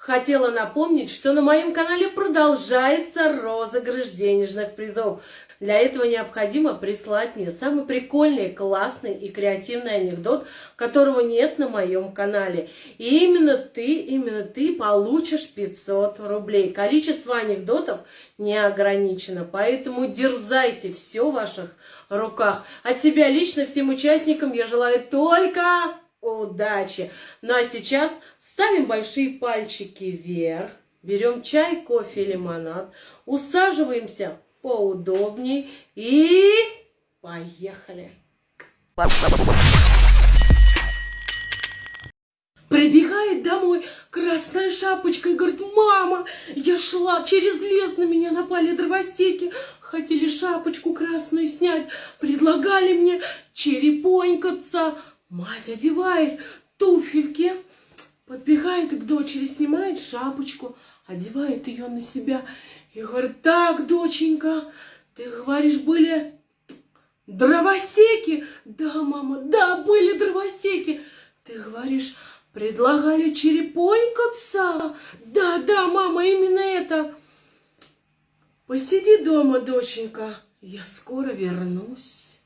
хотела напомнить, что на моем канале продолжается розыгрыш денежных призов. Для этого необходимо прислать мне самый прикольный, классный и креативный анекдот, которого нет на моем канале. И именно ты, именно ты получишь 500 рублей. Количество анекдотов не ограничено, поэтому дерзайте, все в ваших руках. От себя лично всем участникам я желаю только удачи. Ну а сейчас ставим большие пальчики вверх, берем чай, кофе, лимонад, усаживаемся поудобней и поехали. Прибегает домой красная шапочка и говорит, мама, я шла через лес, на меня напали дровостеки, хотели шапочку красную снять, предлагали мне черепонькаться. Мать одевает туфельки, подбегает к дочери, снимает шапочку, одевает ее на себя и говорит, так, доченька, ты говоришь, были дровосеки? Да, мама, да, были дровосеки. Ты говоришь, предлагали черепонькаться? Да, да, мама, именно это. Посиди дома, доченька, я скоро вернусь.